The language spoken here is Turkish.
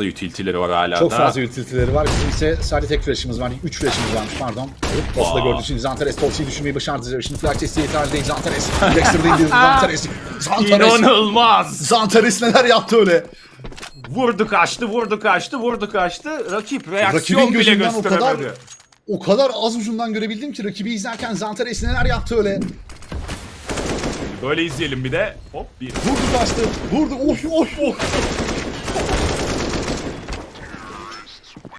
fazla utility'leri var hala Çok da. fazla utility'leri var. Bizim ise sadece tek flash'ımız var. 3 flash'ımız varmış pardon. Posta Aa. gördüğü için Zantares Topsy'yi düşürmeyi başardı. Şimdi flash testi itiraz değil Zantares. Dexter'da indirdi Zantares. Zantares. İnanılmaz. Zantares neler yaptı öyle. Vurdu kaçtı, vurdu kaçtı, vurdu kaçtı. Rakip reaksiyon Rakibin bile gözünden o kadar o kadar az ucundan görebildim ki rakibi izlerken Zantares neler yaptı öyle. Böyle izleyelim bir de. Hop bir. Vurdu kaçtı. Vurdu. Of of of.